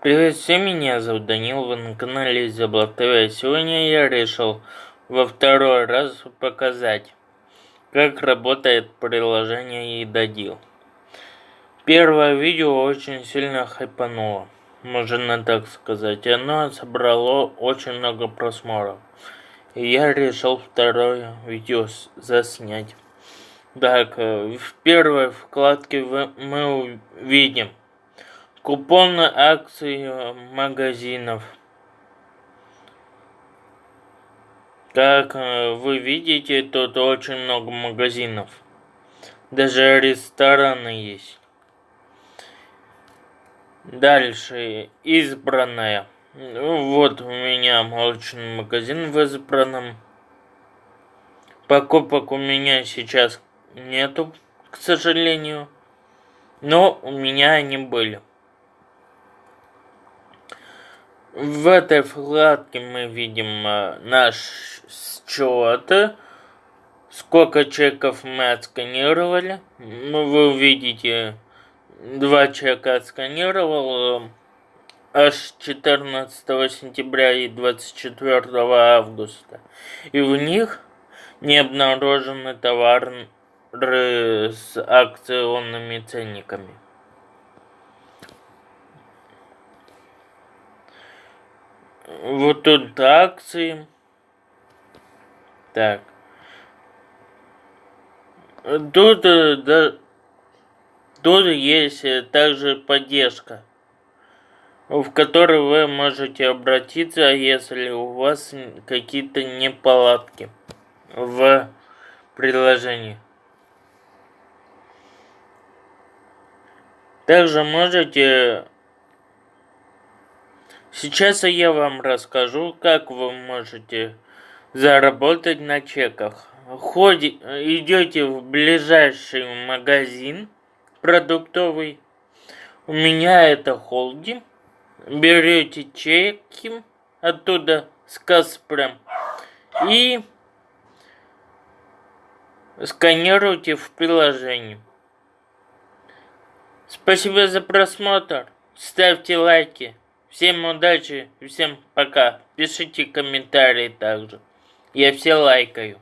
Привет всем, меня зовут Данил, вы на канале Изяблок ТВ. Сегодня я решил во второй раз показать, как работает приложение Едодил. Первое видео очень сильно хайпануло, можно так сказать. Оно собрало очень много просмотров. И я решил второе видео заснять. Так, э, в первой вкладке мы увидим Купоны акций э, магазинов. Как э, вы видите, тут очень много магазинов. Даже рестораны есть. Дальше. Избранная. Вот у меня молочный магазин в избранном. Покупок у меня сейчас нету, к сожалению. Но у меня они были. В этой вкладке мы видим э, наш счет, сколько чеков мы отсканировали. Ну, вы увидите, два чека отсканировал э, аж 14 сентября и 24 августа. И в них не обнаружены товары с акционными ценниками. Вот тут акции. Так. Тут, э, да, тут есть э, также поддержка, в которой вы можете обратиться, если у вас какие-то неполадки в приложении. Также можете Сейчас я вам расскажу, как вы можете заработать на чеках. Ходи, идете в ближайший магазин продуктовый. У меня это холдинг. Берете чеки оттуда с Каспрем и сканируйте в приложении. Спасибо за просмотр. Ставьте лайки. Всем удачи, всем пока. Пишите комментарии также. Я все лайкаю.